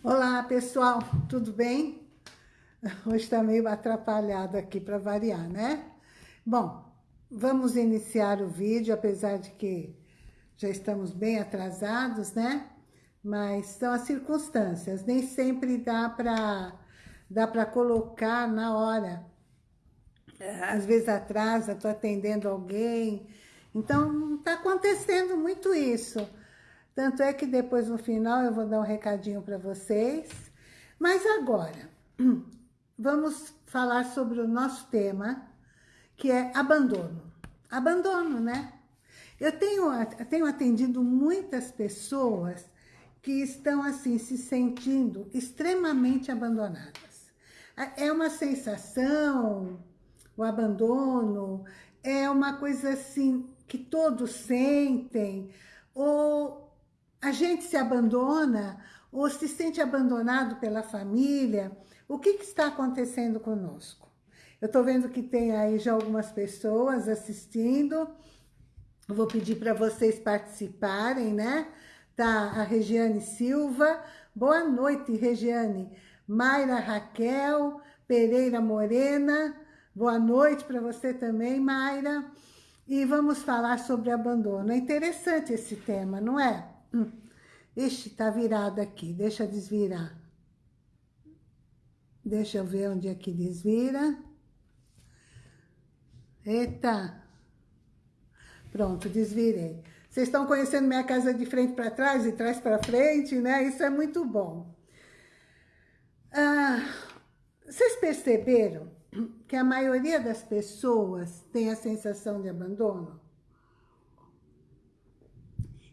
Olá, pessoal, tudo bem? Hoje está meio atrapalhado aqui para variar, né? Bom, vamos iniciar o vídeo, apesar de que já estamos bem atrasados, né? Mas são as circunstâncias, nem sempre dá para dá para colocar na hora. Às vezes atrasa, estou atendendo alguém. Então, está acontecendo muito isso. Tanto é que depois, no final, eu vou dar um recadinho para vocês. Mas agora, vamos falar sobre o nosso tema, que é abandono. Abandono, né? Eu tenho, tenho atendido muitas pessoas que estão, assim, se sentindo extremamente abandonadas. É uma sensação, o abandono, é uma coisa, assim, que todos sentem, ou a gente se abandona ou se sente abandonado pela família, o que, que está acontecendo conosco? Eu estou vendo que tem aí já algumas pessoas assistindo, vou pedir para vocês participarem, né? Tá a Regiane Silva, boa noite, Regiane. Mayra Raquel Pereira Morena, boa noite para você também, Mayra. E vamos falar sobre abandono. É interessante esse tema, não é? Hum. Ixi, tá virado aqui. Deixa desvirar. Deixa eu ver onde é que desvira. Eita. Pronto, desvirei. Vocês estão conhecendo minha casa de frente para trás e trás para frente, né? Isso é muito bom. Ah, vocês perceberam que a maioria das pessoas tem a sensação de abandono?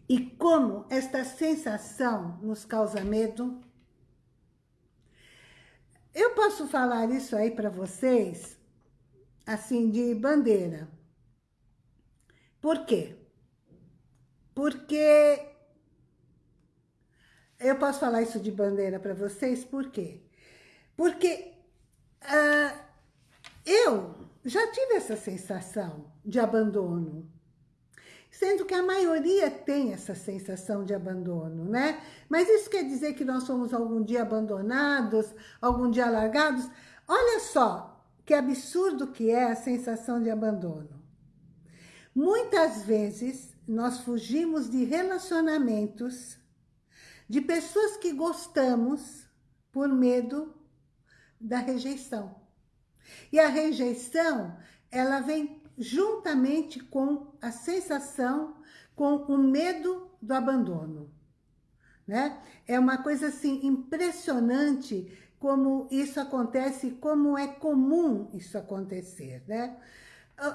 E como esta sensação nos causa medo? Eu posso falar isso aí para vocês, assim, de bandeira. Por quê? Porque... Eu posso falar isso de bandeira para vocês, por quê? Porque uh, eu já tive essa sensação de abandono sendo que a maioria tem essa sensação de abandono, né? Mas isso quer dizer que nós somos algum dia abandonados, algum dia largados? Olha só que absurdo que é a sensação de abandono. Muitas vezes nós fugimos de relacionamentos, de pessoas que gostamos por medo da rejeição. E a rejeição, ela vem juntamente com a sensação, com o medo do abandono. Né? É uma coisa assim impressionante como isso acontece, como é comum isso acontecer, né?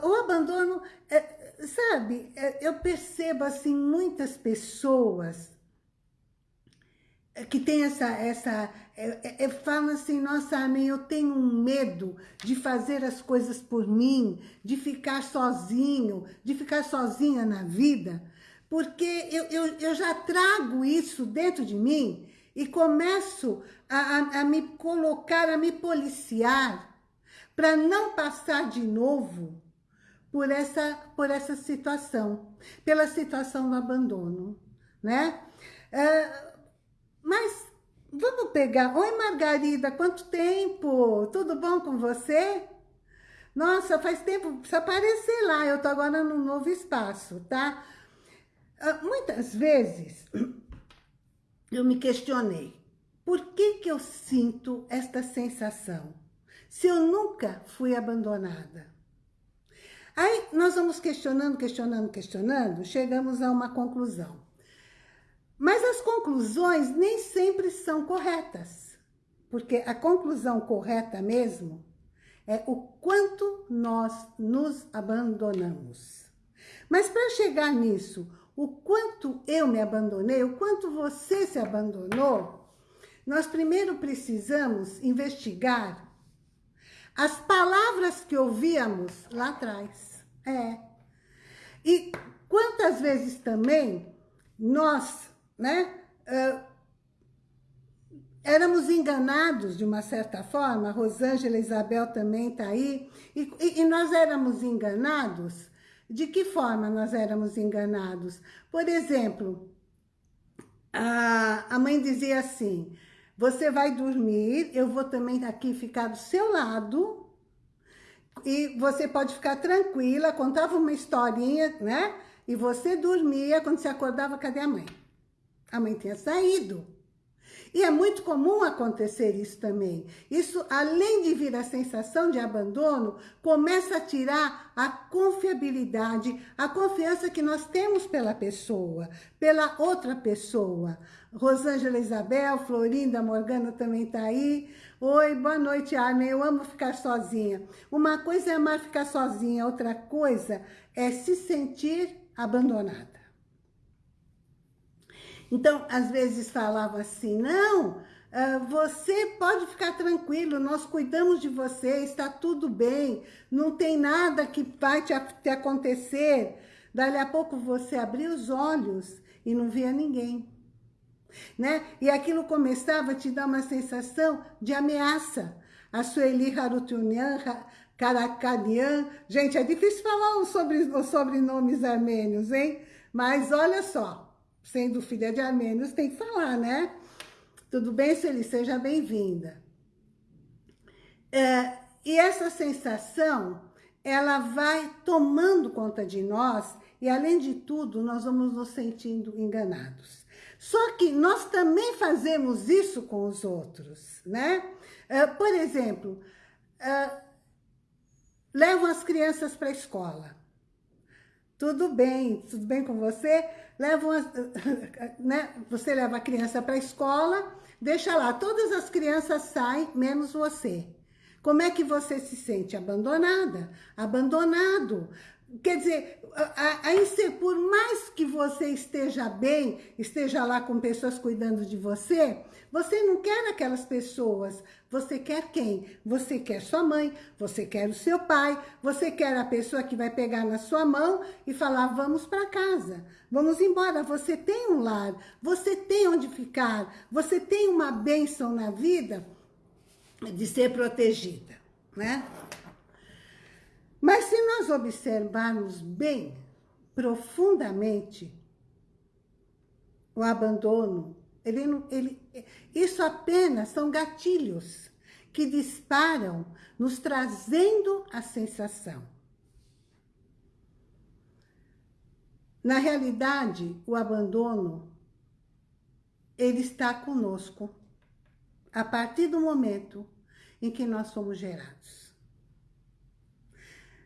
O abandono, é, sabe, é, eu percebo assim muitas pessoas que tem essa, essa é, é, fala assim, nossa, amém, eu tenho um medo de fazer as coisas por mim, de ficar sozinho, de ficar sozinha na vida, porque eu, eu, eu já trago isso dentro de mim e começo a, a, a me colocar, a me policiar, para não passar de novo por essa, por essa situação, pela situação do abandono, né? É, mas vamos pegar... Oi, Margarida, quanto tempo? Tudo bom com você? Nossa, faz tempo, precisa aparecer lá. Eu tô agora num novo espaço, tá? Uh, muitas vezes eu me questionei. Por que que eu sinto esta sensação? Se eu nunca fui abandonada. Aí nós vamos questionando, questionando, questionando, chegamos a uma conclusão. Mas as conclusões nem sempre são corretas, porque a conclusão correta mesmo é o quanto nós nos abandonamos. Mas para chegar nisso, o quanto eu me abandonei, o quanto você se abandonou, nós primeiro precisamos investigar as palavras que ouvíamos lá atrás. É. E quantas vezes também nós né? Uh, éramos enganados de uma certa forma, Rosângela Isabel também está aí, e, e, e, nós éramos enganados. De que forma nós éramos enganados? Por exemplo, a, a mãe dizia assim, Você vai dormir, eu vou também aqui ficar do seu lado, e você pode ficar tranquila, contava uma historinha, né? E você dormia, quando você acordava, cadê a mãe? A mãe tinha saído. E é muito comum acontecer isso também. Isso, além de vir a sensação de abandono, começa a tirar a confiabilidade, a confiança que nós temos pela pessoa, pela outra pessoa. Rosângela Isabel, Florinda Morgana também está aí. Oi, boa noite, Armin. Eu amo ficar sozinha. Uma coisa é amar ficar sozinha, outra coisa é se sentir abandonada. Então, às vezes falava assim, não, ah, você pode ficar tranquilo, nós cuidamos de você, está tudo bem, não tem nada que vai te, te acontecer. Dali a pouco você abriu os olhos e não via ninguém. Né? E aquilo começava a te dar uma sensação de ameaça. A Sueli Harutunian, Karakanian, gente, é difícil falar os sobrenomes armênios, hein? Mas olha só, sendo filha de armênios, tem que falar, né? Tudo bem, Celi? Seja bem-vinda. É, e essa sensação, ela vai tomando conta de nós e, além de tudo, nós vamos nos sentindo enganados. Só que nós também fazemos isso com os outros, né? É, por exemplo, é, levam as crianças para a escola. Tudo bem, tudo bem com você? Levam né? Você leva a criança para a escola, deixa lá, todas as crianças saem, menos você. Como é que você se sente? Abandonada, abandonado. Quer dizer, a, a, por mais que você esteja bem, esteja lá com pessoas cuidando de você, você não quer aquelas pessoas. Você quer quem? Você quer sua mãe, você quer o seu pai, você quer a pessoa que vai pegar na sua mão e falar, vamos para casa, vamos embora. Você tem um lar, você tem onde ficar, você tem uma bênção na vida de ser protegida, né? Mas se nós observarmos bem, profundamente, o abandono, ele, ele, isso apenas são gatilhos que disparam, nos trazendo a sensação. Na realidade, o abandono, ele está conosco a partir do momento em que nós somos gerados.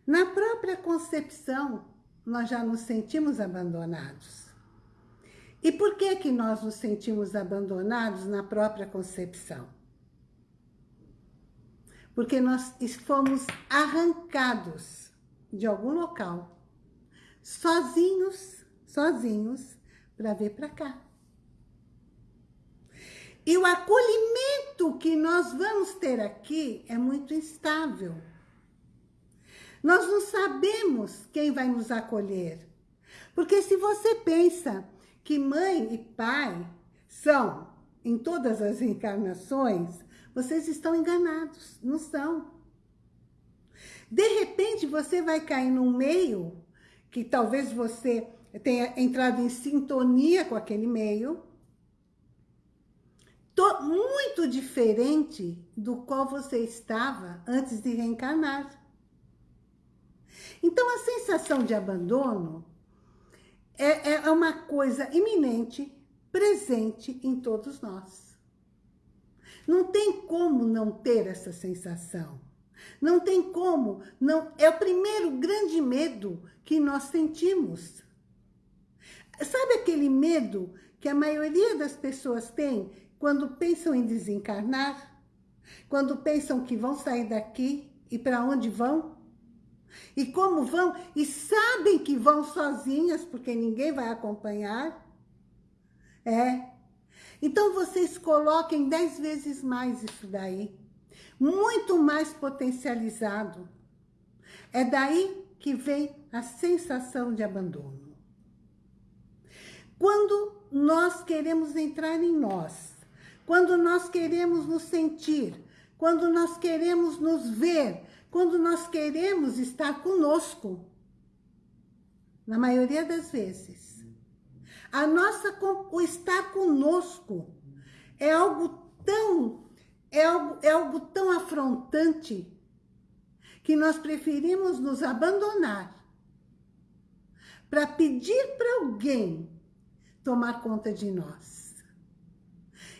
Na própria concepção, nós já nos sentimos abandonados. E por que que nós nos sentimos abandonados na própria concepção? Porque nós fomos arrancados de algum local, sozinhos, sozinhos, para vir para cá. E o acolhimento que nós vamos ter aqui é muito instável. Nós não sabemos quem vai nos acolher. Porque se você pensa que mãe e pai são em todas as encarnações, vocês estão enganados, não são. De repente, você vai cair num meio que talvez você tenha entrado em sintonia com aquele meio, muito diferente do qual você estava antes de reencarnar. Então, a sensação de abandono é, é uma coisa iminente, presente em todos nós. Não tem como não ter essa sensação. Não tem como, não é o primeiro grande medo que nós sentimos. Sabe aquele medo que a maioria das pessoas tem quando pensam em desencarnar? Quando pensam que vão sair daqui e para onde vão? E como vão? E sabem que vão sozinhas, porque ninguém vai acompanhar. É. Então, vocês coloquem dez vezes mais isso daí. Muito mais potencializado. É daí que vem a sensação de abandono. Quando nós queremos entrar em nós, quando nós queremos nos sentir, quando nós queremos nos ver, quando nós queremos estar conosco. Na maioria das vezes. A nossa, o estar conosco é algo tão é algo, é algo tão afrontante que nós preferimos nos abandonar para pedir para alguém tomar conta de nós.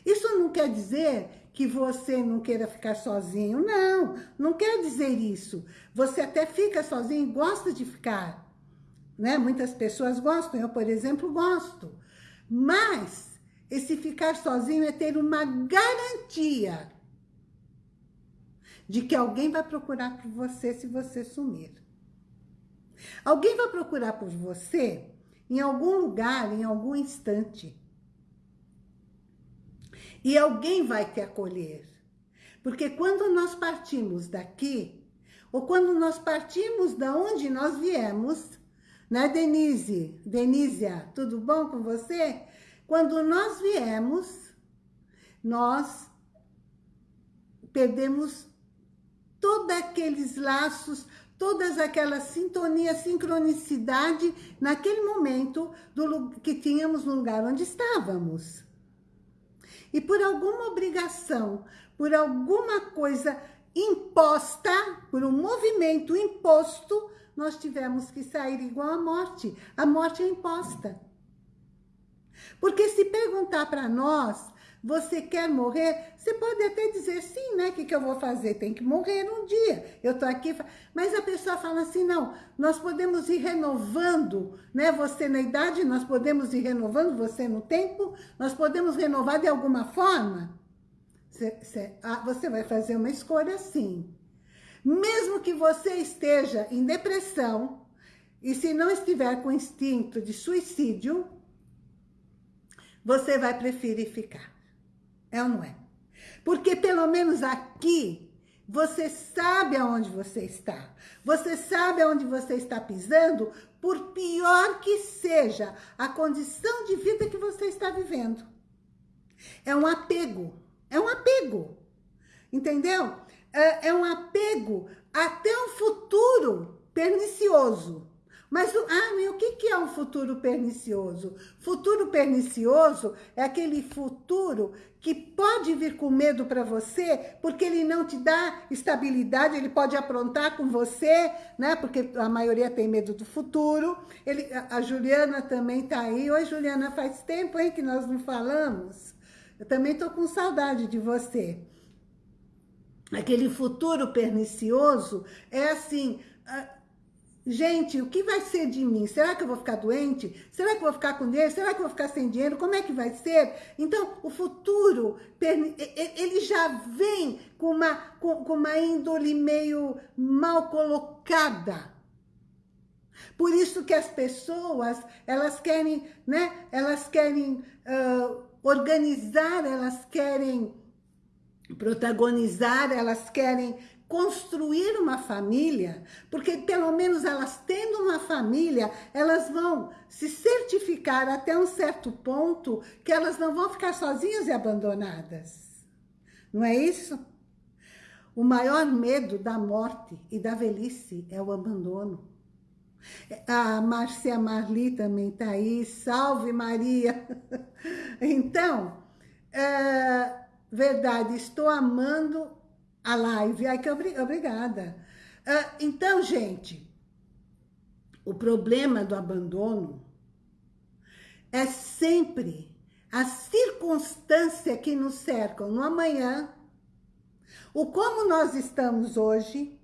Isso não quer dizer que você não queira ficar sozinho. Não, não quer dizer isso. Você até fica sozinho e gosta de ficar. Né? Muitas pessoas gostam, eu, por exemplo, gosto. Mas esse ficar sozinho é ter uma garantia de que alguém vai procurar por você se você sumir. Alguém vai procurar por você em algum lugar, em algum instante. E alguém vai te acolher. Porque quando nós partimos daqui, ou quando nós partimos da onde nós viemos, né, Denise? Denísia, tudo bom com você? Quando nós viemos, nós perdemos todos aqueles laços, todas aquelas sintonias, sincronicidade naquele momento do, que tínhamos no lugar onde estávamos. E por alguma obrigação, por alguma coisa imposta, por um movimento imposto, nós tivemos que sair igual a morte. A morte é imposta. Porque se perguntar para nós você quer morrer? Você pode até dizer, sim, né? O que, que eu vou fazer? Tem que morrer um dia. Eu tô aqui... Mas a pessoa fala assim, não, nós podemos ir renovando, né? Você na idade, nós podemos ir renovando, você no tempo, nós podemos renovar de alguma forma. Você, vai fazer uma escolha sim. Mesmo que você esteja em depressão, e se não estiver com instinto de suicídio, você vai preferir ficar. É ou não é? Porque pelo menos aqui, você sabe aonde você está. Você sabe aonde você está pisando, por pior que seja a condição de vida que você está vivendo. É um apego. É um apego. Entendeu? É, é um apego até um futuro pernicioso. Mas, ah, o que é um futuro pernicioso? Futuro pernicioso é aquele futuro que pode vir com medo para você, porque ele não te dá estabilidade, ele pode aprontar com você, né? Porque a maioria tem medo do futuro. Ele, a, Juliana também tá aí. Oi, Juliana, faz tempo, hein, que nós não falamos. Eu também tô com saudade de você. Aquele futuro pernicioso é assim... Gente, o que vai ser de mim? Será que eu vou ficar doente? Será que eu vou ficar com dinheiro? Será que eu vou ficar sem dinheiro? Como é que vai ser? Então, o futuro, ele já vem com uma, com, uma índole meio mal colocada. Por isso que as pessoas, elas querem, né? Elas querem uh, organizar, elas querem protagonizar, elas querem construir uma família, porque pelo menos elas tendo uma família, elas vão se certificar até um certo ponto que elas não vão ficar sozinhas e abandonadas. Não é isso? O maior medo da morte e da velhice é o abandono. A Márcia Marli também está aí. Salve, Maria! Então, é, verdade, estou amando a live. Ai, que obrigada. Uh, então, gente, o problema do abandono é sempre a circunstância que nos cercam no amanhã, o como nós estamos hoje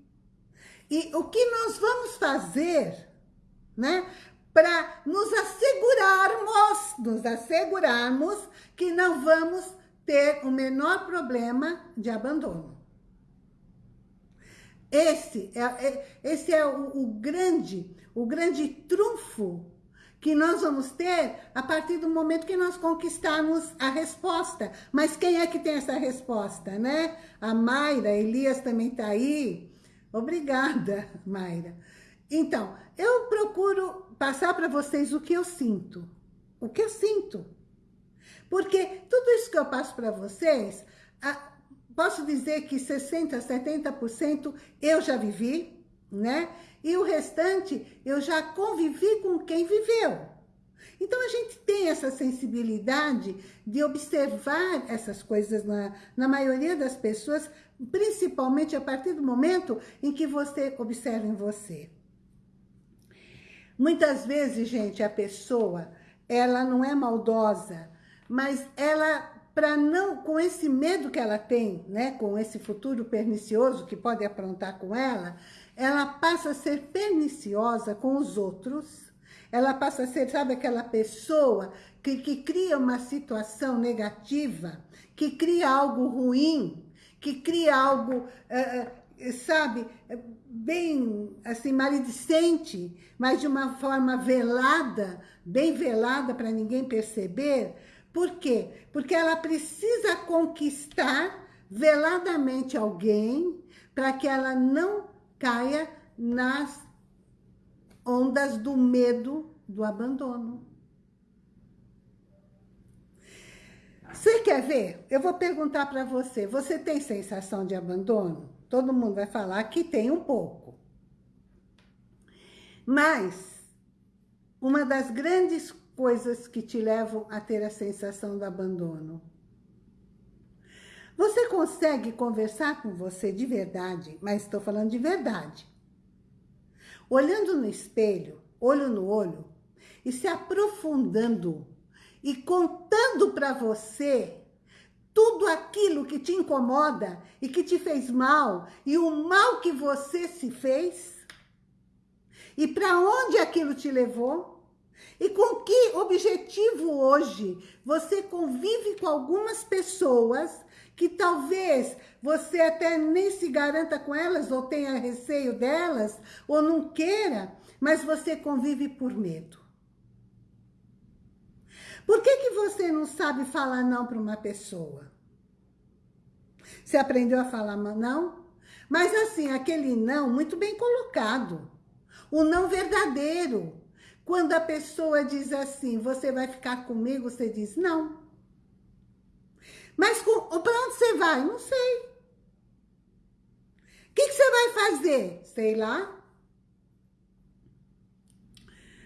e o que nós vamos fazer, né? Para nos assegurarmos, nos assegurarmos que não vamos ter o menor problema de abandono. Esse é, é, esse é o, o, grande, o grande trunfo que nós vamos ter a partir do momento que nós conquistarmos a resposta. Mas quem é que tem essa resposta, né? A Mayra, Elias também está aí. Obrigada, Mayra. Então, eu procuro passar para vocês o que eu sinto. O que eu sinto. Porque tudo isso que eu passo para vocês, posso dizer que 60%, 70% eu já vivi, né? E o restante eu já convivi com quem viveu. Então, a gente tem essa sensibilidade de observar essas coisas na, na maioria das pessoas, principalmente a partir do momento em que você observa em você. Muitas vezes, gente, a pessoa, ela não é maldosa, mas ela, para não, com esse medo que ela tem, né, com esse futuro pernicioso que pode aprontar com ela, ela passa a ser perniciosa com os outros, ela passa a ser, sabe, aquela pessoa que, que cria uma situação negativa, que cria algo ruim, que cria algo, uh, sabe, bem, assim, maledicente, mas de uma forma velada, bem velada para ninguém perceber. Por quê? Porque ela precisa conquistar veladamente alguém para que ela não caia nas ondas do medo do abandono. Você quer ver? Eu vou perguntar para você, você tem sensação de abandono? Todo mundo vai falar que tem um pouco. Mas, uma das grandes coisas que te levam a ter a sensação do abandono. Você consegue conversar com você de verdade, mas estou falando de verdade. Olhando no espelho, olho no olho, e se aprofundando e contando para você tudo aquilo que te incomoda e que te fez mal e o mal que você se fez e para onde aquilo te levou e com que objetivo hoje você convive com algumas pessoas que talvez você até nem se garanta com elas ou tenha receio delas ou não queira, mas você convive por medo. Por que, que você não sabe falar não para uma pessoa? Você aprendeu a falar não? Mas assim, aquele não muito bem colocado. O não verdadeiro. Quando a pessoa diz assim, você vai ficar comigo, você diz não. Mas para onde você vai? Não sei. O que, que você vai fazer? Sei lá.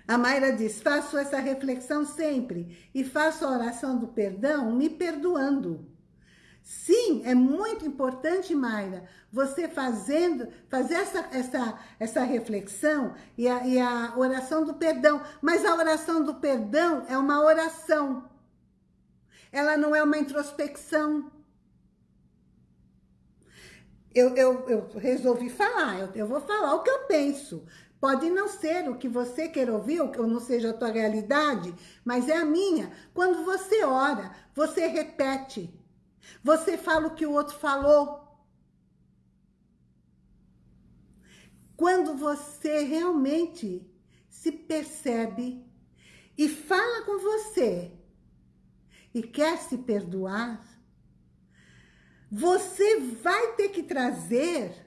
A Mayra diz, faço essa reflexão sempre e faço a oração do perdão me perdoando. Sim, é muito importante, Mayra, você fazendo, fazer essa, essa, essa reflexão e a, e a oração do perdão. Mas a oração do perdão é uma oração. Ela não é uma introspecção. Eu, eu, eu resolvi falar, eu, eu vou falar o que eu penso. Pode não ser o que você quer ouvir, ou não seja a tua realidade, mas é a minha. Quando você ora, você repete. Você fala o que o outro falou. Quando você realmente se percebe e fala com você e quer se perdoar, você vai ter que trazer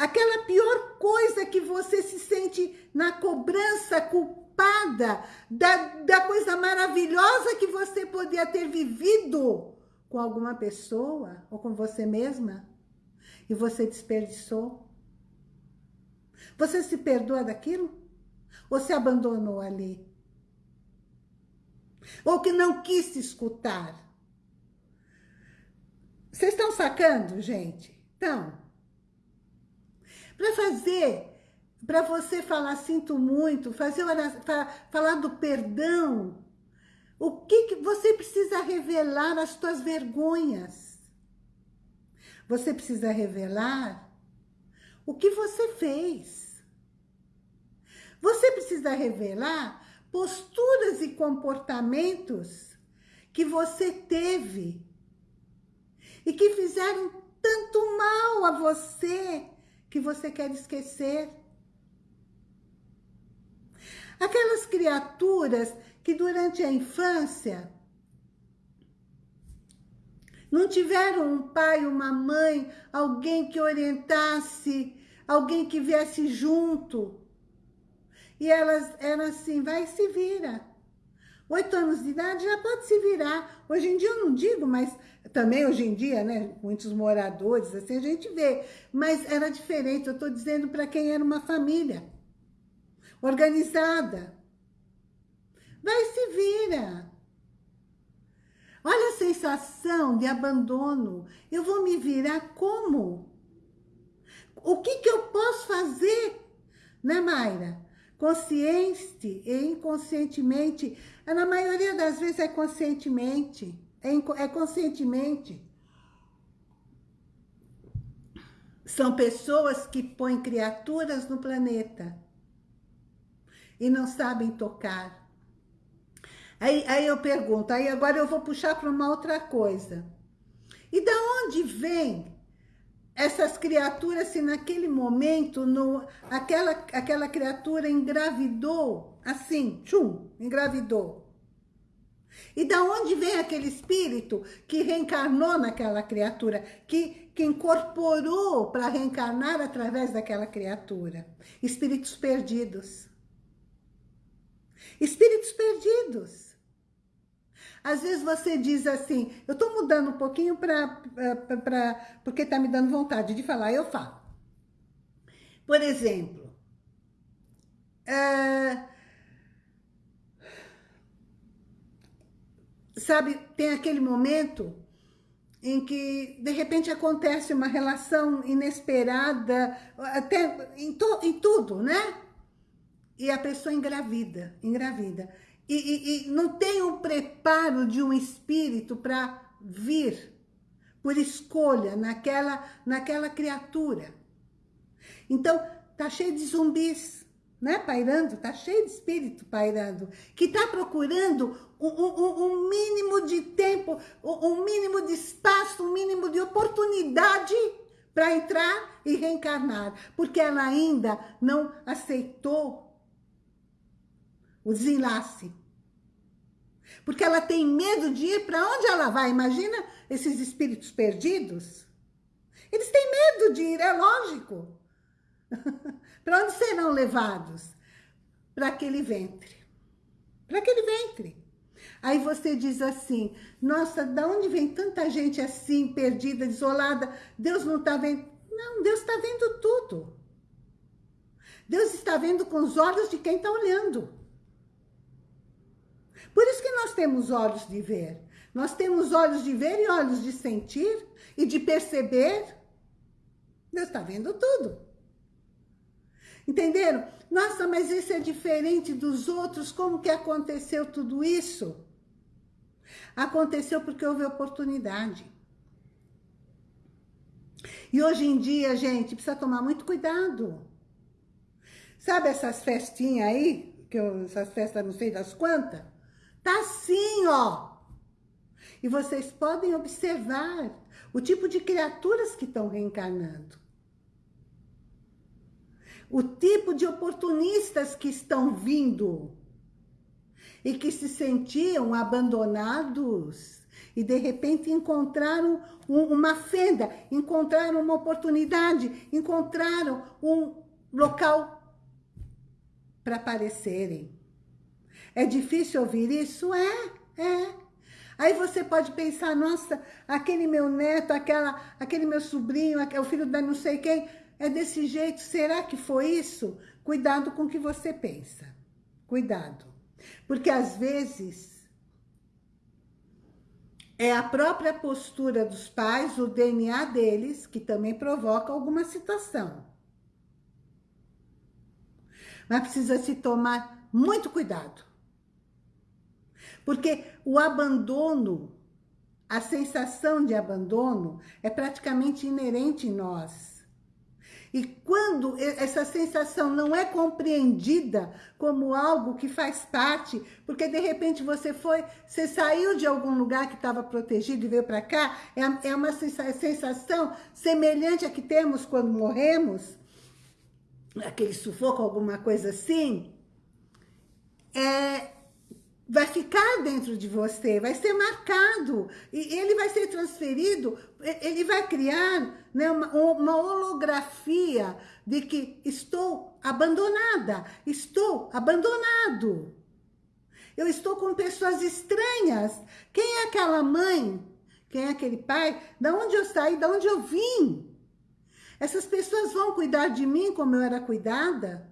Aquela pior coisa que você se sente na cobrança culpada da, da coisa maravilhosa que você podia ter vivido com alguma pessoa ou com você mesma e você desperdiçou. Você se perdoa daquilo? Ou se abandonou ali? Ou que não quis se escutar? Vocês estão sacando, gente? Então, para fazer, para você falar sinto muito, fazer falar do perdão, o que, que você precisa revelar as suas vergonhas? Você precisa revelar o que você fez. Você precisa revelar posturas e comportamentos que você teve e que fizeram tanto mal a você que você quer esquecer. Aquelas criaturas que durante a infância não tiveram um pai, uma mãe, alguém que orientasse, alguém que viesse junto. E elas eram assim, vai se vira. Oito anos de idade já pode se virar. Hoje em dia eu não digo, mas também hoje em dia, né, muitos moradores, assim, a gente vê. Mas era diferente, eu estou dizendo para quem era uma família organizada. Vai se vira. Olha a sensação de abandono. Eu vou me virar como? O que, que eu posso fazer? Né, Mayra? Consciente e inconscientemente. Na maioria das vezes é conscientemente. É, é conscientemente. São pessoas que põem criaturas no planeta e não sabem tocar. Aí, aí eu pergunto, aí agora eu vou puxar para uma outra coisa. E da onde vem essas criaturas se naquele momento no, aquela, aquela criatura engravidou, assim, tchum, engravidou. E da onde vem aquele espírito que reencarnou naquela criatura, que, que incorporou para reencarnar através daquela criatura? Espíritos perdidos. Espíritos perdidos. Às vezes você diz assim, eu estou mudando um pouquinho para porque está me dando vontade de falar, eu falo. Por exemplo, é, sabe, tem aquele momento em que, de repente, acontece uma relação inesperada, até em, to, em tudo, né? E a pessoa engravida, engravida. E, e, e não tem o preparo de um espírito para vir por escolha naquela, naquela criatura. Então, tá cheio de zumbis, né, pairando, tá cheio de espírito pairando, que tá procurando um, um, um mínimo de tempo, um mínimo de espaço, um mínimo de oportunidade para entrar e reencarnar, porque ela ainda não aceitou o desenlace. Porque ela tem medo de ir para onde ela vai. Imagina esses espíritos perdidos. Eles têm medo de ir, é lógico. Para onde serão levados? Para aquele ventre. Para aquele ventre. Aí você diz assim, nossa, da onde vem tanta gente assim, perdida, desolada? Deus não está vendo? Não, Deus está vendo tudo. Deus está vendo com os olhos de quem está olhando. Por isso que nós temos olhos de ver. Nós temos olhos de ver e olhos de sentir e de perceber. Deus está vendo tudo. Entenderam? Nossa, mas esse é diferente dos outros. Como que aconteceu tudo isso? Aconteceu porque houve oportunidade. E hoje em dia, gente, precisa tomar muito cuidado. Sabe essas festinhas aí? Que eu, essas festas não sei das quantas? Tá assim, ó. E vocês podem observar o tipo de criaturas que estão reencarnando o tipo de oportunistas que estão vindo e que se sentiam abandonados e de repente encontraram um, uma fenda, encontraram uma oportunidade, encontraram um local para aparecerem. É difícil ouvir isso? É, é. Aí você pode pensar, nossa, aquele meu neto, aquela, aquele meu sobrinho, o filho da não sei quem, é desse jeito, será que foi isso? Cuidado com o que você pensa. Cuidado. Porque às vezes é a própria postura dos pais, o DNA deles, que também provoca alguma situação. Mas precisa se tomar muito cuidado. Porque o abandono, a sensação de abandono é praticamente inerente em nós. E quando essa sensação não é compreendida como algo que faz parte, porque de repente você foi, você saiu de algum lugar que estava protegido e veio para cá, é, é uma sensação semelhante à que temos quando morremos, aquele sufoco, alguma coisa assim, é, vai ficar dentro de você, vai ser marcado, e ele vai ser transferido, ele vai criar né, uma, uma holografia de que estou abandonada, estou abandonado. Eu estou com pessoas estranhas. Quem é aquela mãe? Quem é aquele pai? Da onde eu saí? Da onde eu vim? Essas pessoas vão cuidar de mim como eu era cuidada?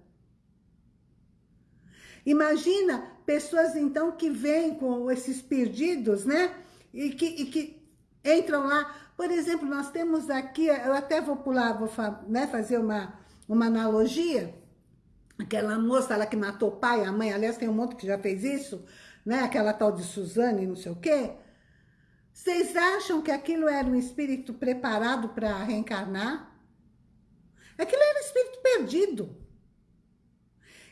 Imagina pessoas, então, que vêm com esses perdidos, né? E que, e que entram lá. Por exemplo, nós temos aqui, eu até vou pular, vou né, fazer uma, uma analogia. Aquela moça lá que matou o pai, a mãe, aliás, tem um monte que já fez isso, né? Aquela tal de Suzane, não sei o quê. Vocês acham que aquilo era um espírito preparado para reencarnar? Aquilo era um espírito perdido.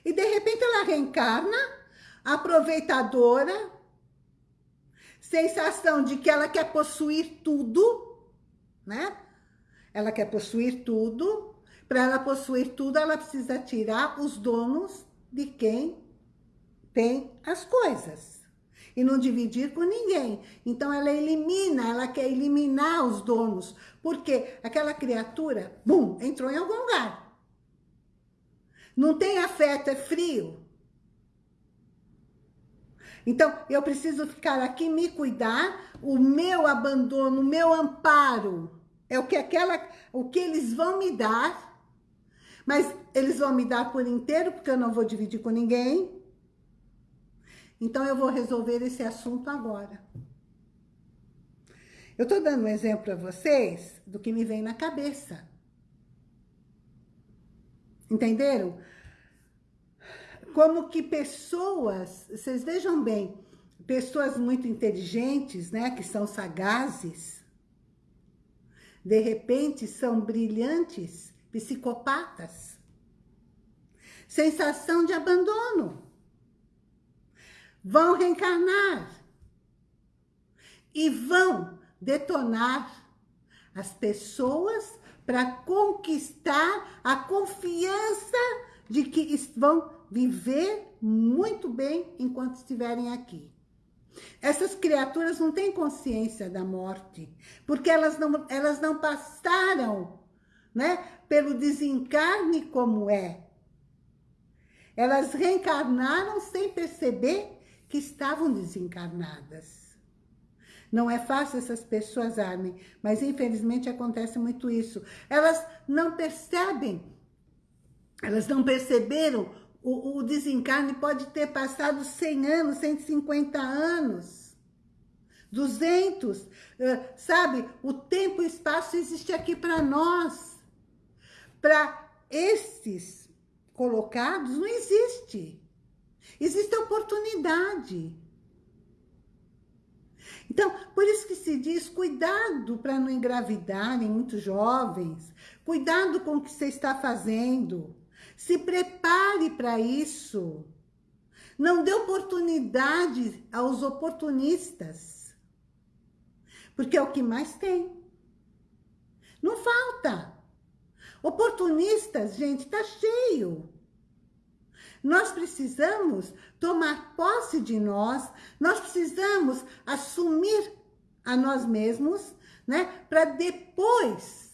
E de repente ela reencarna, aproveitadora, sensação de que ela quer possuir tudo, né? Ela quer possuir tudo. Para ela possuir tudo, ela precisa tirar os donos de quem tem as coisas. E não dividir com ninguém. Então ela elimina, ela quer eliminar os donos. Porque aquela criatura, bum, entrou em algum lugar. Não tem afeto, é frio. Então, eu preciso ficar aqui, me cuidar, o meu abandono, o meu amparo, é o que, aquela, o que eles vão me dar, mas eles vão me dar por inteiro, porque eu não vou dividir com ninguém. Então, eu vou resolver esse assunto agora. Eu estou dando um exemplo para vocês do que me vem na cabeça. Entenderam? como que pessoas, vocês vejam bem, pessoas muito inteligentes, né, que são sagazes, de repente são brilhantes, psicopatas. Sensação de abandono. Vão reencarnar. E vão detonar as pessoas para conquistar a confiança de que vão viver muito bem enquanto estiverem aqui. Essas criaturas não têm consciência da morte, porque elas não, elas não passaram né, pelo desencarne como é. Elas reencarnaram sem perceber que estavam desencarnadas. Não é fácil essas pessoas armem, mas infelizmente acontece muito isso. Elas não percebem, elas não perceberam o, o desencarne pode ter passado 100 anos, 150 anos, 200, sabe? O tempo e o espaço existe aqui para nós. Para esses colocados, não existe. Existe oportunidade. Então, por isso que se diz, cuidado para não engravidarem muito jovens, cuidado com o que você está fazendo. Se prepare para isso. Não dê oportunidade aos oportunistas. Porque é o que mais tem. Não falta. Oportunistas, gente, está cheio. Nós precisamos tomar posse de nós, nós precisamos assumir a nós mesmos, né? Para depois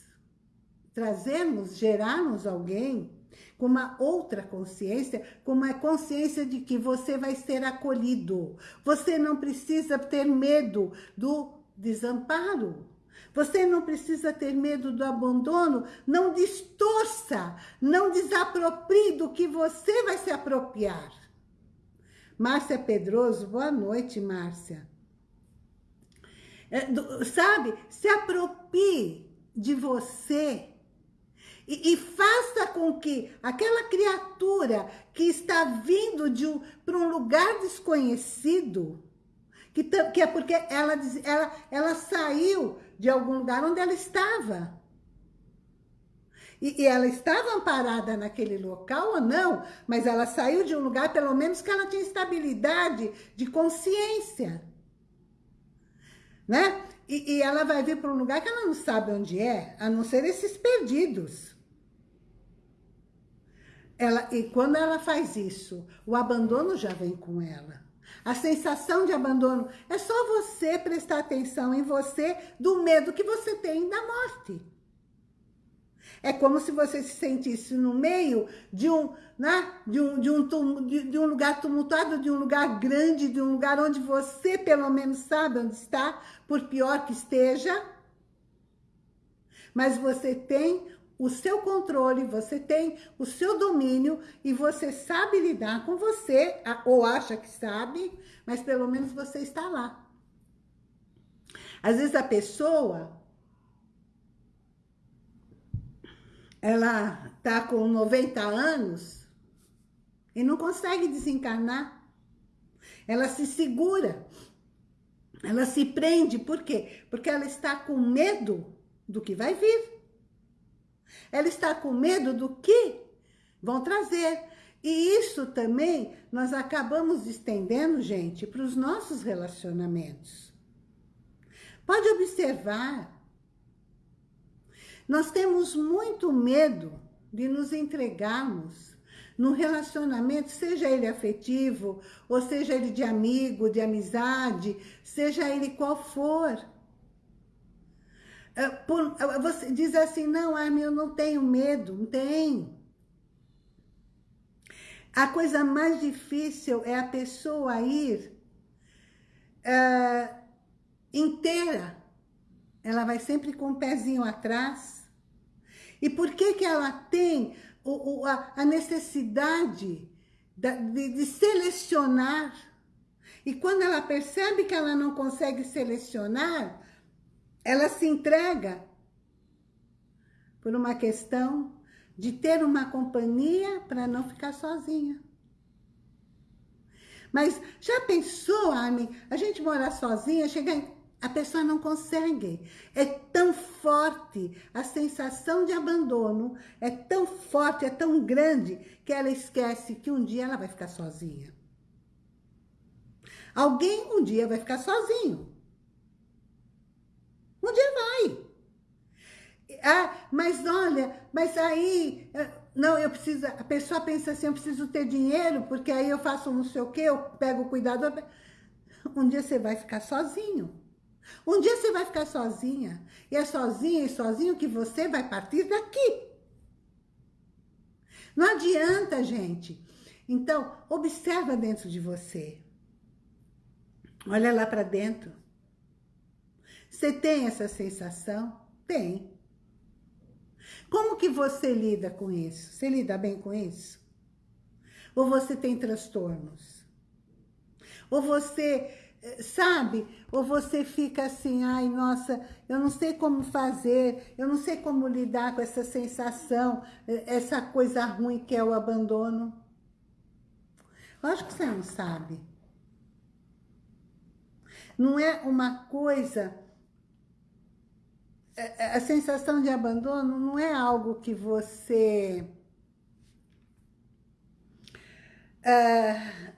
trazermos, gerarmos alguém com uma outra consciência, com uma consciência de que você vai ser acolhido. Você não precisa ter medo do desamparo. Você não precisa ter medo do abandono. Não distorça, não desaproprie do que você vai se apropriar. Márcia Pedroso, boa noite, Márcia. É, do, sabe, se aproprie de você e, e, faça com que aquela criatura que está vindo um, para um lugar desconhecido, que, que é porque ela, ela, ela saiu de algum lugar onde ela estava. E, e, ela estava amparada naquele local ou não, mas ela saiu de um lugar, pelo menos que ela tinha estabilidade de consciência. Né? E, e ela vai vir para um lugar que ela não sabe onde é, a não ser esses perdidos. Ela, e quando ela faz isso, o abandono já vem com ela. A sensação de abandono é só você prestar atenção em você do medo que você tem da morte. É como se você se sentisse no meio de um, né, de um, de um, de, de um lugar tumultuado, de um lugar grande, de um lugar onde você pelo menos sabe onde está, por pior que esteja. Mas você tem o seu controle, você tem o seu domínio e você sabe lidar com você, ou acha que sabe, mas pelo menos você está lá. Às vezes a pessoa, ela tá com 90 anos e não consegue desencarnar. Ela se segura, ela se prende, por quê? Porque ela está com medo do que vai vir. Ela está com medo do que vão trazer. E isso também nós acabamos estendendo, gente, para os nossos relacionamentos. Pode observar. Nós temos muito medo de nos entregarmos num relacionamento, seja ele afetivo, ou seja ele de amigo, de amizade, seja ele qual for. É, por, é, você diz assim, não, Armin, eu não tenho medo. Não tem. A coisa mais difícil é a pessoa ir uh, inteira. Ela vai sempre com o um pezinho atrás. E por que que ela tem o, o, a, a, necessidade de, de, de selecionar? E quando ela percebe que ela não consegue selecionar, ela se entrega por uma questão de ter uma companhia para não ficar sozinha. Mas já pensou, Ami, a gente morar sozinha, chegar em... a pessoa não consegue. É tão forte, a sensação de abandono é tão forte, é tão grande, que ela esquece que um dia ela vai ficar sozinha. Alguém um dia vai ficar sozinho. Um dia vai. Ah, mas olha, mas aí... Eh, não, eu preciso... A pessoa pensa assim, eu preciso ter dinheiro, porque aí eu faço não sei o quê, eu pego o cuidador. Um dia você vai ficar sozinho. Um dia você vai ficar sozinha. E é sozinha e sozinho que você vai partir daqui. Não adianta, gente. Então, observa dentro de você. Olha lá para dentro. Você tem essa sensação? Tem. Como que você lida com isso? Você lida bem com isso? Ou você tem transtornos? Ou você, eh, sabe? Ou você fica assim, ai, nossa, eu não sei como fazer, eu não sei como lidar com essa sensação, eh, essa coisa ruim que é o abandono. Lógico que você não sabe. Não é uma coisa a sensação de abandono não é algo que você... Uh,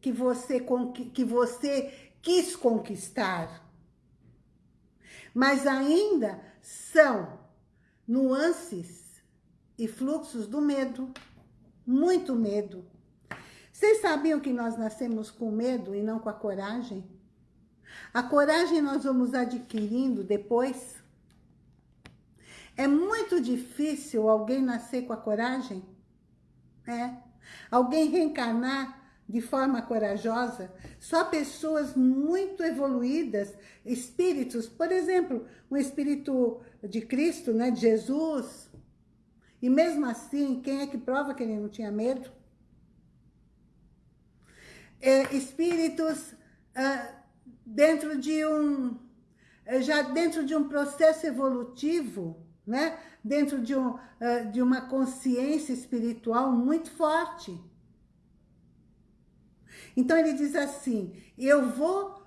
que você, que você quis conquistar. Mas ainda são nuances e fluxos do medo. Muito medo. Vocês sabiam que nós nascemos com medo e não com a coragem? A coragem nós vamos adquirindo depois. É muito difícil alguém nascer com a coragem. É. Alguém reencarnar de forma corajosa. Só pessoas muito evoluídas, espíritos, por exemplo, um espírito de Cristo, né, de Jesus. E mesmo assim, quem é que prova que ele não tinha medo? É, espíritos ah, dentro de um, já dentro de um processo evolutivo, né? dentro de, um, uh, de uma consciência espiritual muito forte. Então ele diz assim, eu vou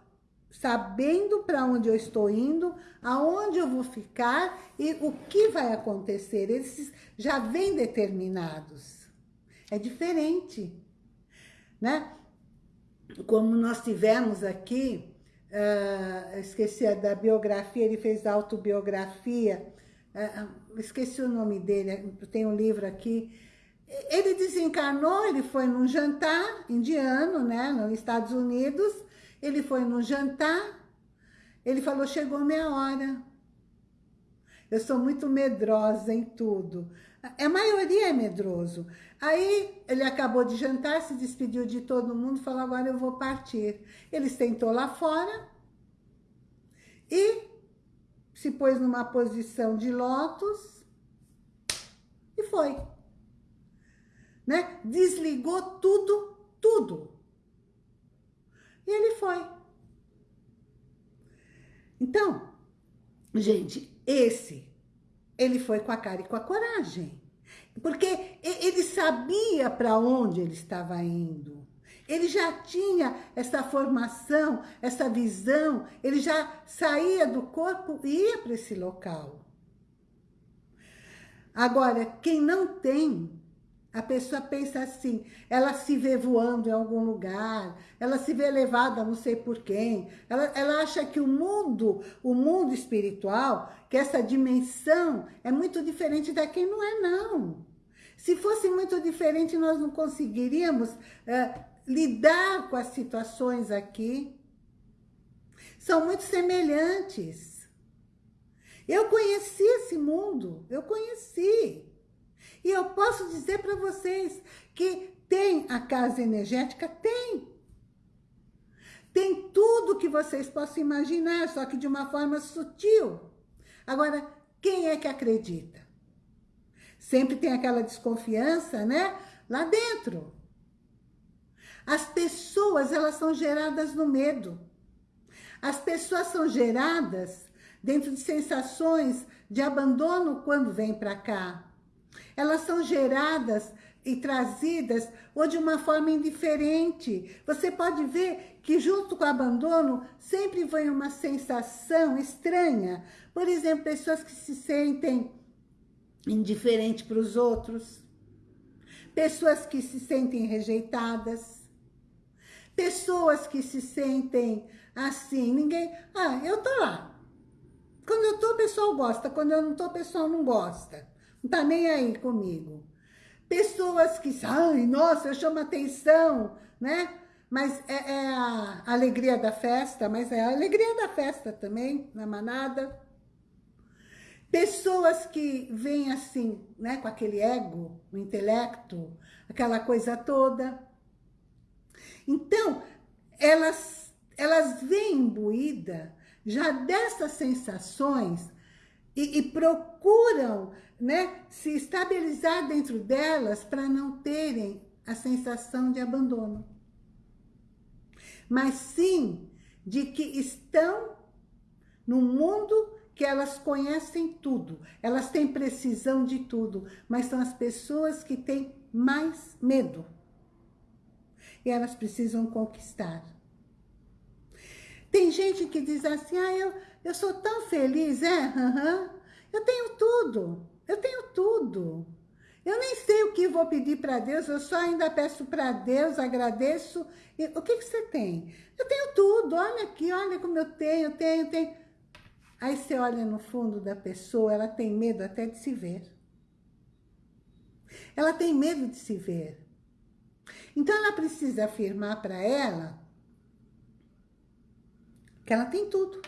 sabendo para onde eu estou indo, aonde eu vou ficar e o que vai acontecer. Eles já vêm determinados. É diferente, né? Como nós tivemos aqui, uh, esqueci da biografia, ele fez autobiografia esqueci o nome dele, tem um livro aqui. Ele desencarnou, ele foi num jantar indiano, né, nos Estados Unidos. Ele foi num jantar, ele falou, chegou minha hora. Eu sou muito medrosa em tudo. A maioria é medroso. Aí ele acabou de jantar, se despediu de todo mundo, falou, agora eu vou partir. Ele sentou lá fora e se pôs numa posição de lótus foi. Né? Desligou tudo, tudo. E ele foi. Então, gente, esse, ele foi com a cara e com a coragem. Porque ele sabia para onde ele estava indo. Ele já tinha essa formação, essa visão, ele já saía do corpo e ia para esse local. Agora, quem não tem, a pessoa pensa assim, ela se vê voando em algum lugar, ela se vê levada não sei por quem, ela, ela acha que o mundo, o mundo espiritual, que essa dimensão é muito diferente da quem não é, não. Se fosse muito diferente, nós não conseguiríamos é, lidar com as situações aqui. São muito semelhantes. Eu conheci esse mundo, eu conheci. E eu posso dizer para vocês que tem a casa energética? Tem. Tem tudo que vocês possam imaginar, só que de uma forma sutil. Agora, quem é que acredita? Sempre tem aquela desconfiança, né? Lá dentro. As pessoas, elas são geradas no medo. As pessoas são geradas dentro de sensações de abandono quando vêm para cá. Elas são geradas e trazidas ou de uma forma indiferente. Você pode ver que junto com o abandono sempre vem uma sensação estranha. Por exemplo, pessoas que se sentem indiferentes para os outros, pessoas que se sentem rejeitadas, pessoas que se sentem assim, ninguém... Ah, eu tô lá. Quando eu tô, o pessoal gosta. Quando eu não tô, o pessoal não gosta. Não tá nem aí comigo. Pessoas que, ai, nossa, eu chamo atenção, né? Mas é, é, a alegria da festa, mas é a alegria da festa também, na manada. Pessoas que vêm assim, né, com aquele ego, o intelecto, aquela coisa toda. Então, elas, elas vêm imbuída já dessas sensações e, e procuram né, se estabilizar dentro delas para não terem a sensação de abandono. Mas sim de que estão no mundo que elas conhecem tudo, elas têm precisão de tudo, mas são as pessoas que têm mais medo. E elas precisam conquistar. Tem gente que diz assim, ah, eu, eu sou tão feliz, é? Uhum. Eu tenho tudo, eu tenho tudo. Eu nem sei o que vou pedir para Deus, eu só ainda peço para Deus, agradeço. E, o que, que você tem? Eu tenho tudo, olha aqui, olha como eu tenho, tenho, tenho. Aí você olha no fundo da pessoa, ela tem medo até de se ver. Ela tem medo de se ver. Então ela precisa afirmar para ela que ela tem tudo.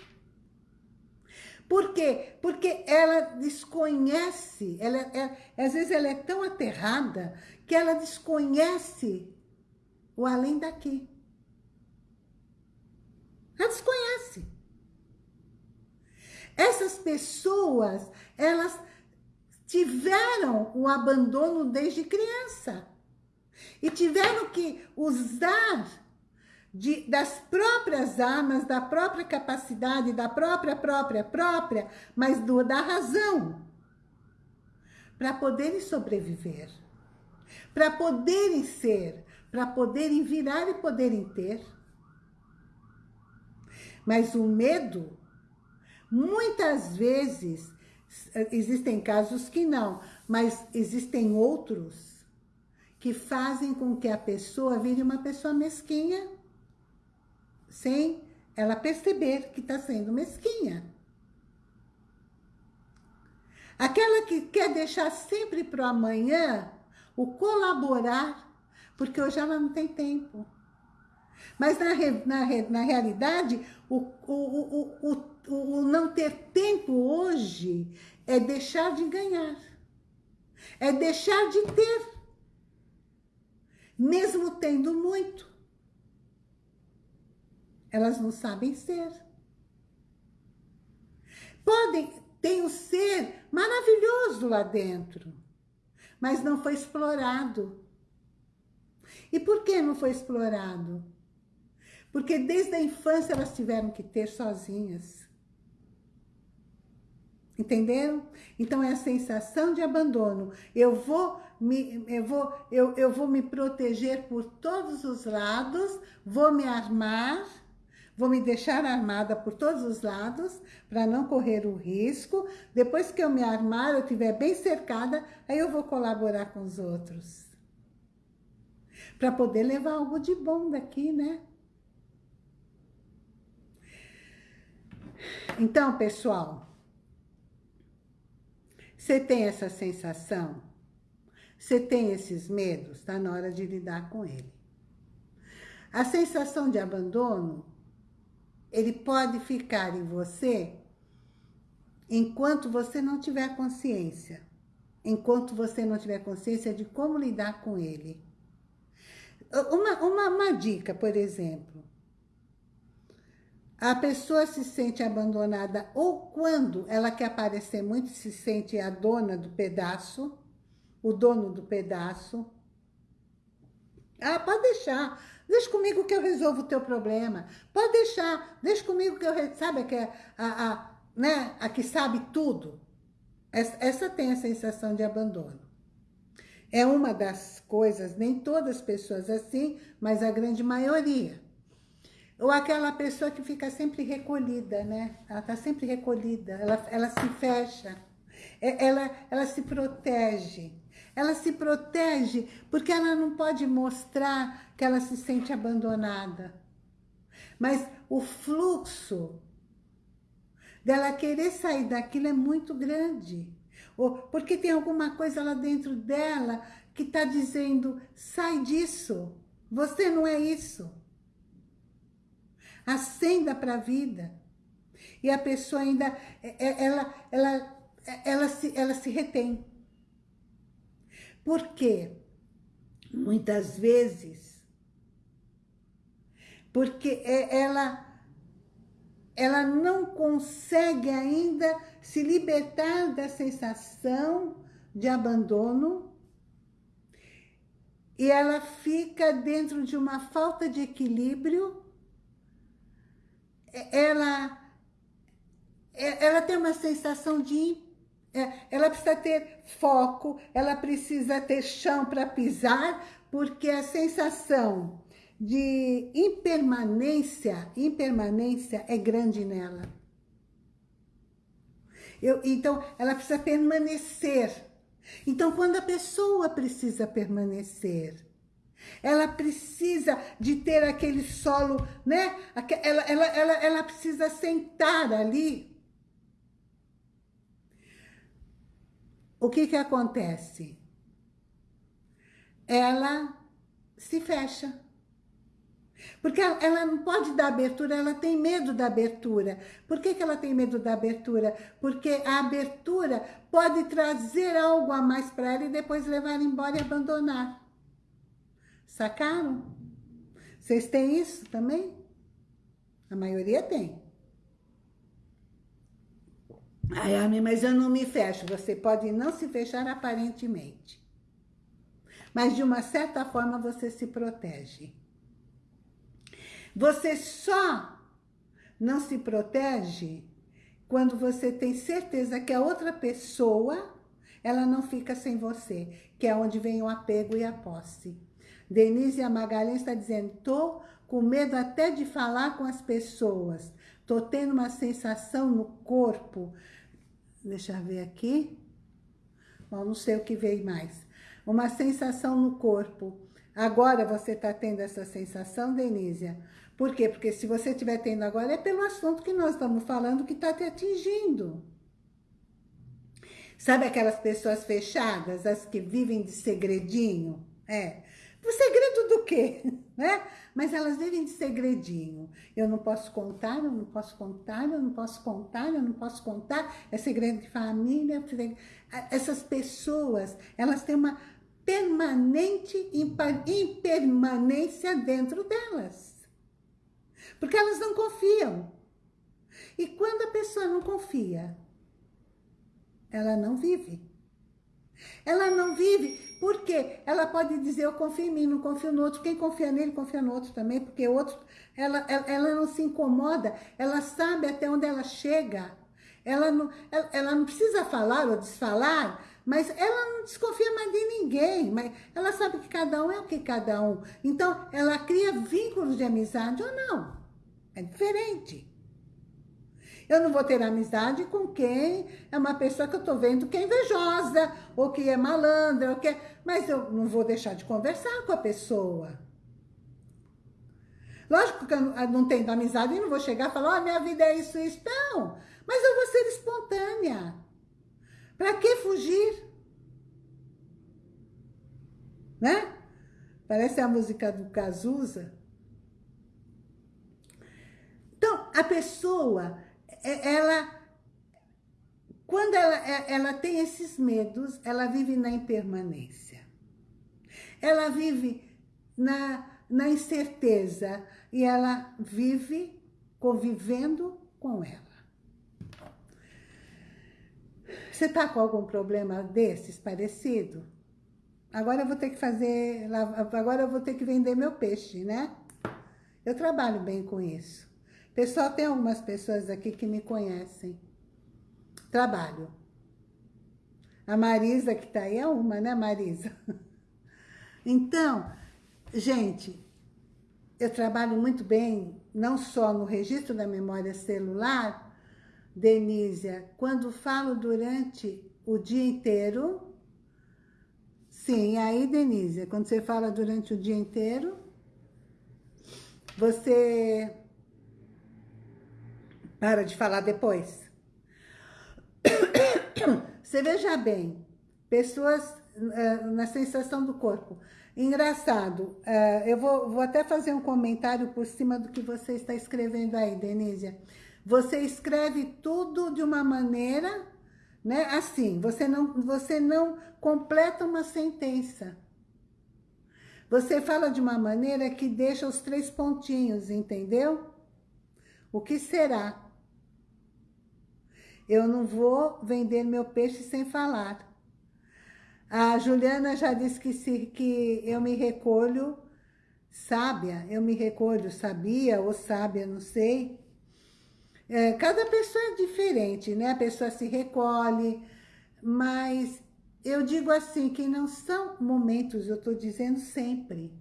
Por quê? Porque ela desconhece, ela, ela, é, às vezes ela é tão aterrada que ela desconhece o além daqui. Ela desconhece. Essas pessoas, elas tiveram o abandono desde criança. E tiveram que usar de, das próprias armas, da própria capacidade, da própria, própria, própria, mas do, da razão, para poderem sobreviver, para poderem ser, para poderem virar e poderem ter. Mas o medo, muitas vezes, existem casos que não, mas existem outros que fazem com que a pessoa vire uma pessoa mesquinha, sem ela perceber que está sendo mesquinha. Aquela que quer deixar sempre para o amanhã o colaborar, porque hoje ela não tem tempo. Mas na, na, na realidade, o, o, o, o, o não ter tempo hoje é deixar de ganhar. É deixar de ter. Mesmo tendo muito elas não sabem ser. Podem, tem um ser maravilhoso lá dentro, mas não foi explorado. E por que não foi explorado? Porque desde a infância elas tiveram que ter sozinhas. Entenderam? Então é a sensação de abandono. Eu vou me, eu vou, eu, eu vou me proteger por todos os lados, vou me armar, vou me deixar armada por todos os lados, para não correr o risco. Depois que eu me armar, eu estiver bem cercada, aí eu vou colaborar com os outros. Para poder levar algo de bom daqui, né? Então, pessoal, você tem essa sensação? Você tem esses medos? Está na hora de lidar com ele. A sensação de abandono, ele pode ficar em você enquanto você não tiver consciência. Enquanto você não tiver consciência de como lidar com ele. Uma, uma, uma dica, por exemplo. A pessoa se sente abandonada ou quando ela quer aparecer muito, se sente a dona do pedaço, o dono do pedaço. Ah, pode deixar. Deixa comigo que eu resolvo o teu problema. Pode deixar. Deixa comigo que eu... Sabe que é a, a, né, a que sabe tudo? Essa, essa tem a sensação de abandono. É uma das coisas, nem todas as pessoas assim, mas a grande maioria. Ou aquela pessoa que fica sempre recolhida, né? Ela está sempre recolhida, ela, ela se fecha, é, ela, ela se protege. Ela se protege porque ela não pode mostrar que ela se sente abandonada. Mas o fluxo dela querer sair daquilo é muito grande. Ou porque tem alguma coisa lá dentro dela que está dizendo, sai disso, você não é isso. Acenda para a vida. E a pessoa ainda, é, é, ela, ela, ela, se, ela se retém. Por quê? Muitas vezes, porque é, ela, ela não consegue ainda se libertar da sensação de abandono e ela fica dentro de uma falta de equilíbrio ela, ela tem uma sensação de... É, ela precisa ter foco, ela precisa ter chão para pisar, porque a sensação de impermanência, impermanência é grande nela. Eu, então, ela precisa permanecer. Então, quando a pessoa precisa permanecer, ela precisa de ter aquele solo, né? Ela, ela, ela, ela precisa sentar ali. O que que acontece? Ela se fecha. Porque ela não pode dar abertura, ela tem medo da abertura. Por que, que ela tem medo da abertura? Porque a abertura pode trazer algo a mais para ela e depois levar embora e abandonar. Sacaram? Vocês têm isso também? A maioria tem. Ai, Ami, mas eu não me fecho. Você pode não se fechar aparentemente. Mas de uma certa forma você se protege. Você só não se protege quando você tem certeza que a outra pessoa, ela não fica sem você, que é onde vem o apego e a posse. Denise Magalhães está dizendo, tô com medo até de falar com as pessoas. Tô tendo uma sensação no corpo. Deixa eu ver aqui. Bom, não sei o que veio mais. Uma sensação no corpo. Agora você está tendo essa sensação, Denise? Por quê? Porque se você estiver tendo agora, é pelo assunto que nós estamos falando que está te atingindo. Sabe aquelas pessoas fechadas, as que vivem de segredinho? É. O segredo do quê? Né? Mas elas vivem de segredinho. Eu não posso contar, eu não posso contar, eu não posso contar, eu não posso contar. É segredo de família. Essas pessoas, elas têm uma permanente impermanência dentro delas. Porque elas não confiam. E quando a pessoa não confia, ela não vive. Ela não vive, porque ela pode dizer, eu confio em mim, não confio no outro. Quem confia nele, confia no outro também, porque outro, ela, ela, ela não se incomoda, ela sabe até onde ela chega. Ela não, ela, ela não precisa falar ou desfalar, mas ela não desconfia mais de ninguém, mas ela sabe que cada um é o que cada um. Então, ela cria vínculos de amizade ou não. É diferente. Eu não vou ter amizade com quem é uma pessoa que eu estou vendo que é invejosa, ou que é malandra, ou que é... mas eu não vou deixar de conversar com a pessoa. Lógico que eu não tenho amizade e não vou chegar e falar, oh, minha vida é isso, isso. Não, mas eu vou ser espontânea. Para que fugir? Né? Parece a música do Cazuza. Então, a pessoa, ela, quando ela, é, ela tem esses medos, ela vive na impermanência. Ela vive na, na incerteza e ela vive convivendo com ela. Você está com algum problema desses parecido? Agora eu vou ter que fazer, agora eu vou ter que vender meu peixe, né? Eu trabalho bem com isso. Pessoal, tem algumas pessoas aqui que me conhecem. Trabalho. A Marisa que tá aí é uma, né, Marisa? Então, gente, eu trabalho muito bem, não só no registro da memória celular, Denísia, quando falo durante o dia inteiro, sim, aí Denísia, quando você fala durante o dia inteiro, você para de falar depois. Você veja bem, pessoas uh, na sensação do corpo. Engraçado, uh, eu vou, vou até fazer um comentário por cima do que você está escrevendo aí, Denísia. Você escreve tudo de uma maneira, né? Assim, você não, você não completa uma sentença. Você fala de uma maneira que deixa os três pontinhos, entendeu? O que será? Eu não vou vender meu peixe sem falar. A Juliana já disse que, se, que eu me recolho sábia, eu me recolho sabia ou sábia, não sei, é, cada pessoa é diferente, né? A pessoa se recolhe, mas eu digo assim, que não são momentos, eu estou dizendo sempre.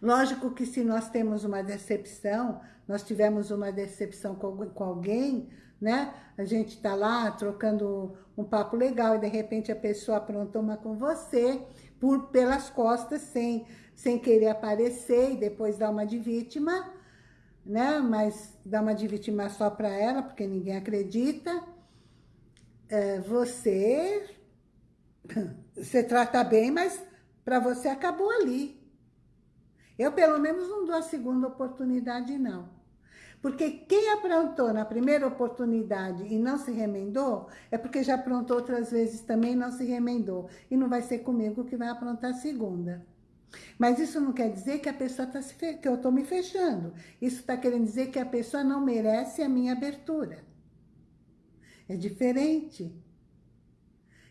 Lógico que se nós temos uma decepção, nós tivemos uma decepção com alguém, né? A gente está lá trocando um papo legal e de repente a pessoa aprontou uma com você por, pelas costas, sem, sem querer aparecer e depois dar uma de vítima, né? Mas dá uma de vítima só para ela, porque ninguém acredita. É, você, você trata bem, mas para você acabou ali. Eu, pelo menos, não dou a segunda oportunidade, não. Porque quem aprontou na primeira oportunidade e não se remendou, é porque já aprontou outras vezes também e não se remendou. E não vai ser comigo que vai aprontar a segunda. Mas isso não quer dizer que a pessoa tá se que eu estou me fechando. Isso está querendo dizer que a pessoa não merece a minha abertura. É diferente.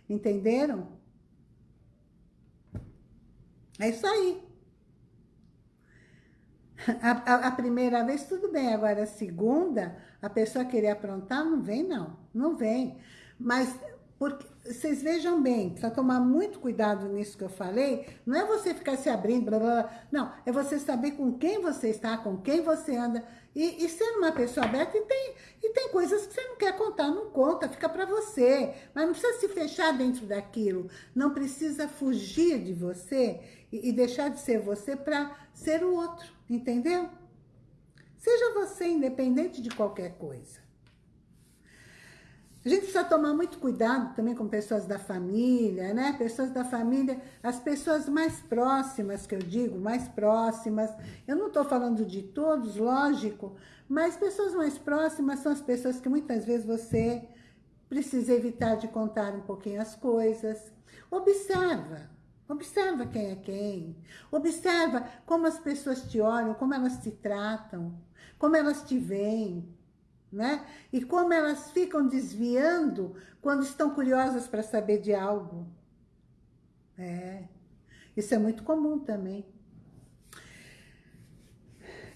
Entenderam? É isso aí. A, a, a, primeira vez, tudo bem. Agora, a segunda, a pessoa querer aprontar, não vem, não. Não vem. Mas porque, vocês vejam bem, precisa tomar muito cuidado nisso que eu falei. Não é você ficar se abrindo, blá, blá, blá. Não, é você saber com quem você está, com quem você anda. E, e ser uma pessoa aberta, e tem, e tem coisas que você não quer contar, não conta, fica para você. Mas não precisa se fechar dentro daquilo. Não precisa fugir de você e, e deixar de ser você para ser o outro, entendeu? Seja você independente de qualquer coisa. A gente precisa tomar muito cuidado também com pessoas da família, né? Pessoas da família, as pessoas mais próximas, que eu digo, mais próximas. Eu não estou falando de todos, lógico, mas pessoas mais próximas são as pessoas que muitas vezes você precisa evitar de contar um pouquinho as coisas. Observa, observa quem é quem. Observa como as pessoas te olham, como elas te tratam, como elas te veem. né? E como elas ficam desviando quando estão curiosas para saber de algo. É, isso é muito comum também.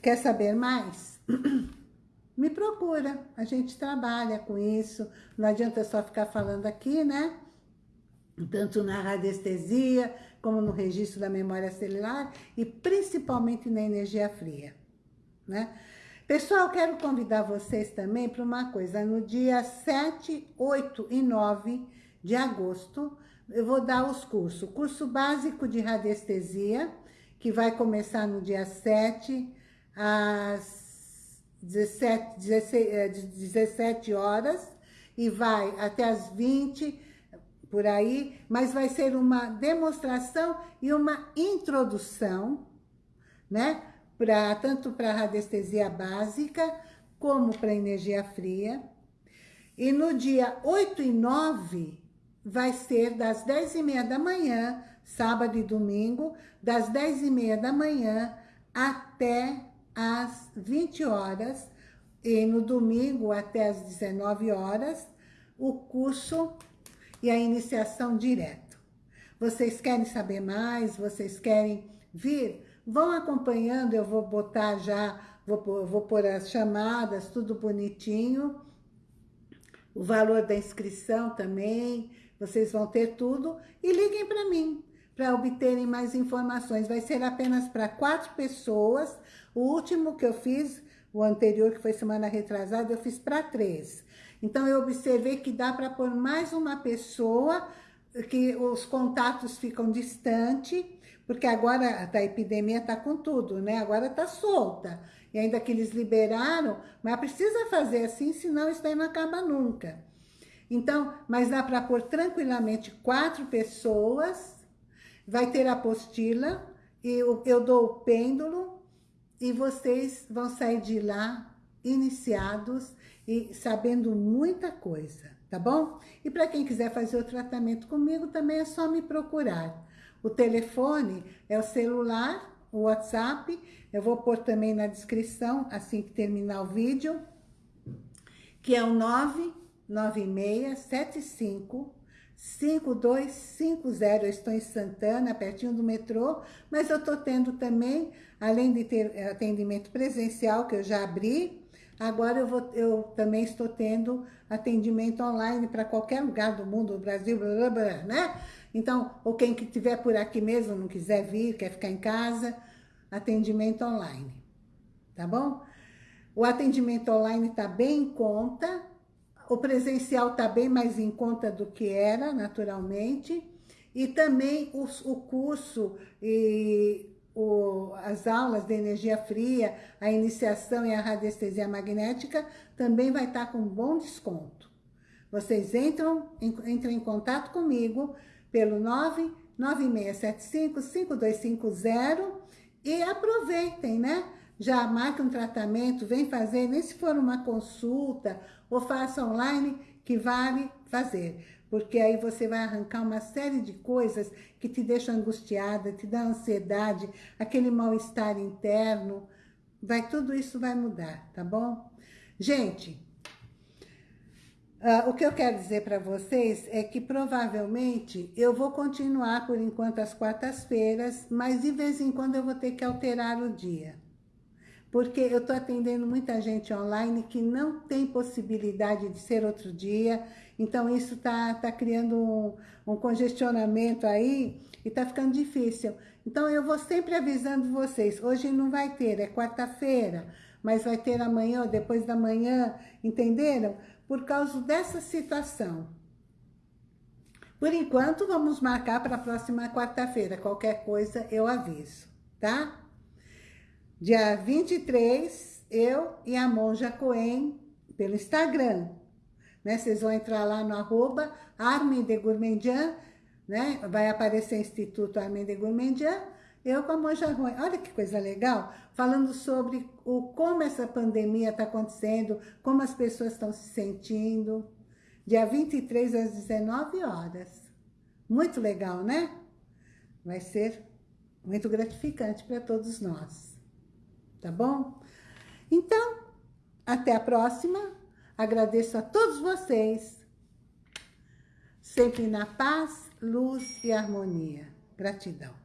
Quer saber mais? Me procura, a gente trabalha com isso, não adianta só ficar falando aqui, né? Tanto na radiestesia, como no registro da memória celular e principalmente na energia fria, né? Pessoal, quero convidar vocês também para uma coisa. No dia 7, 8 e 9 de agosto, eu vou dar os cursos. curso básico de radiestesia, que vai começar no dia 7, às 17, 16, 17 horas, e vai até às 20, por aí, mas vai ser uma demonstração e uma introdução, né? Pra, tanto para radiestesia básica, como para energia fria. E no dia 8 e 9, vai ser das 10 e meia da manhã, sábado e domingo, das 10 e meia da manhã até às 20 horas, e no domingo até às 19 horas, o curso e a iniciação direto. Vocês querem saber mais? Vocês querem vir? Vão acompanhando, eu vou botar já, vou, vou pôr as chamadas, tudo bonitinho. O valor da inscrição também, vocês vão ter tudo. E liguem para mim, para obterem mais informações. Vai ser apenas para quatro pessoas. O último que eu fiz, o anterior, que foi semana retrasada, eu fiz para três. Então, eu observei que dá para pôr mais uma pessoa, que os contatos ficam distantes, porque agora a epidemia está com tudo, né? Agora está solta. E ainda que eles liberaram, mas precisa fazer assim, senão isso daí não acaba nunca. Então, mas dá para pôr tranquilamente quatro pessoas, vai ter a apostila, e eu, eu dou o pêndulo, e vocês vão sair de lá iniciados e sabendo muita coisa, tá bom? E para quem quiser fazer o tratamento comigo, também é só me procurar. O telefone é o celular, o WhatsApp, eu vou pôr também na descrição, assim que terminar o vídeo, que é o 99675 5250, eu estou em Santana, pertinho do metrô, mas eu estou tendo também, além de ter atendimento presencial, que eu já abri, agora eu, vou, eu também estou tendo atendimento online para qualquer lugar do mundo, do Brasil, blá, blá, blá, né? Então, ou quem que estiver por aqui mesmo, não quiser vir, quer ficar em casa, atendimento online, tá bom? O atendimento online está bem em conta, o presencial está bem mais em conta do que era, naturalmente, e também os, o curso e o, as aulas de energia fria, a iniciação e a radiestesia magnética também vai estar tá com bom desconto. Vocês entram, entram em contato comigo pelo 99675-5250 e aproveitem, né? Já marque um tratamento, vem fazer, nem se for uma consulta ou faça online, que vale fazer. Porque aí você vai arrancar uma série de coisas que te deixam angustiada, te dá ansiedade, aquele mal-estar interno. Vai, tudo isso vai mudar, tá bom? Gente, Uh, o que eu quero dizer para vocês é que provavelmente eu vou continuar por enquanto às quartas-feiras, mas de vez em quando eu vou ter que alterar o dia. Porque eu estou atendendo muita gente online que não tem possibilidade de ser outro dia, então isso está tá criando um, um congestionamento aí e está ficando difícil. Então eu vou sempre avisando vocês, hoje não vai ter, é quarta-feira, mas vai ter amanhã ou depois da manhã, entenderam? por causa dessa situação. Por enquanto, vamos marcar para a próxima quarta-feira. Qualquer coisa, eu aviso, tá? Dia 23, eu e a Monja Coen, pelo Instagram. Né? Vocês vão entrar lá no arroba Armin de Gourmandian, né? Vai aparecer Instituto Armin de Gourmandian eu com a Monja Ruim. Olha que coisa legal, falando sobre o, como essa pandemia está acontecendo, como as pessoas estão se sentindo. Dia 23 às 19 horas. Muito legal, né? Vai ser muito gratificante para todos nós. Tá bom? Então, até a próxima. Agradeço a todos vocês. Sempre na paz, luz e harmonia. Gratidão.